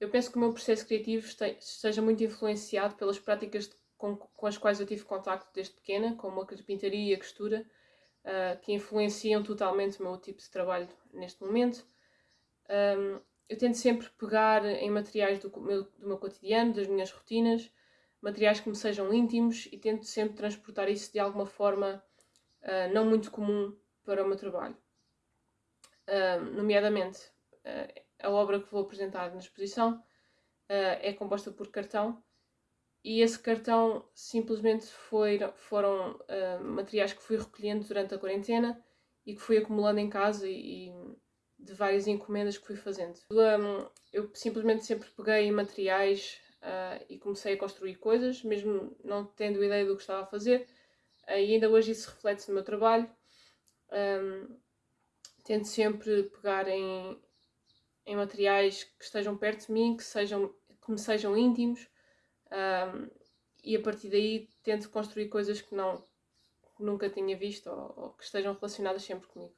eu penso que o meu processo criativo esteja muito influenciado pelas práticas com, com as quais eu tive contacto desde pequena, como a carpintaria e a costura, uh, que influenciam totalmente o meu tipo de trabalho neste momento. Um, eu tento sempre pegar em materiais do meu, do meu cotidiano, das minhas rotinas, materiais que me sejam íntimos e tento sempre transportar isso de alguma forma uh, não muito comum para o meu trabalho. Uh, nomeadamente, uh, a obra que vou apresentar na exposição é composta por cartão e esse cartão simplesmente foi, foram materiais que fui recolhendo durante a quarentena e que fui acumulando em casa e, e de várias encomendas que fui fazendo. Um, eu simplesmente sempre peguei materiais uh, e comecei a construir coisas, mesmo não tendo ideia do que estava a fazer, uh, e ainda hoje isso reflete no meu trabalho. Um, tento sempre pegar em, em materiais que estejam perto de mim, que, sejam, que me sejam íntimos, um, e a partir daí tento construir coisas que não que nunca tinha visto ou, ou que estejam relacionadas sempre comigo.